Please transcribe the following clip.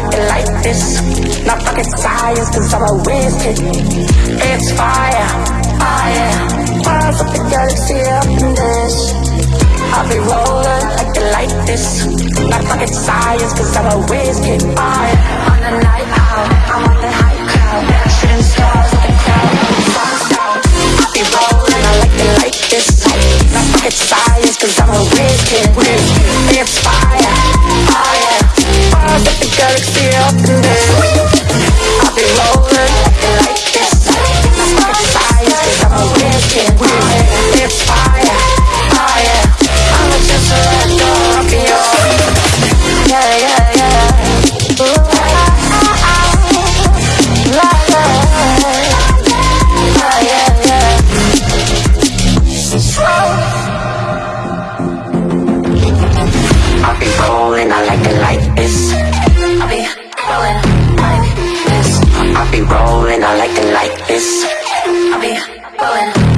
like it like this Not fucking science, cause I'm a wizard. It's fire, fire. Fire Fires the galaxy up in this I'll be rolling like it like this Not fucking science, cause I'm a wizard. oh On the night out, I'm on the high cloud Shooting stars at the crowd, I'll be rolling, I like it like this Not fucking science, cause I'm a wizard. Up this. I'll be rolling, I like it like this. I'll be rolling like this. I'll be rolling, I like it like this. I'll be rolling